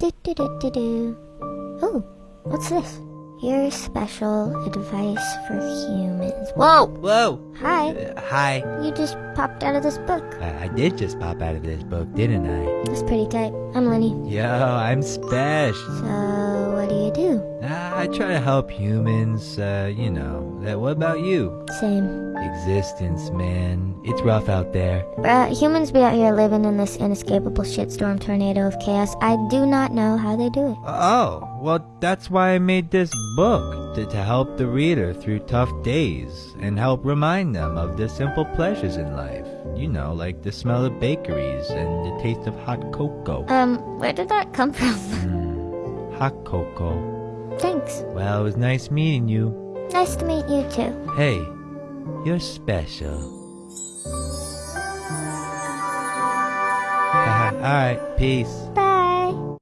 Do do do do do. Oh, what's this? Your special advice for humans. Whoa! Whoa! Hi. Uh, hi. You just popped out of this book. I, I did just pop out of this book, didn't I? That's pretty tight. I'm Lenny. Yo, I'm special. So, I try to help humans, uh, you know. What about you? Same. Existence, man. It's rough out there. Uh, humans be out here living in this inescapable shitstorm tornado of chaos. I do not know how they do it. Oh, well, that's why I made this book. To, to help the reader through tough days and help remind them of the simple pleasures in life. You know, like the smell of bakeries and the taste of hot cocoa. Um, where did that come from? Mm, hot cocoa. Thanks. Well, it was nice meeting you. Nice to meet you too. Hey, you're special. Alright, peace. Bye.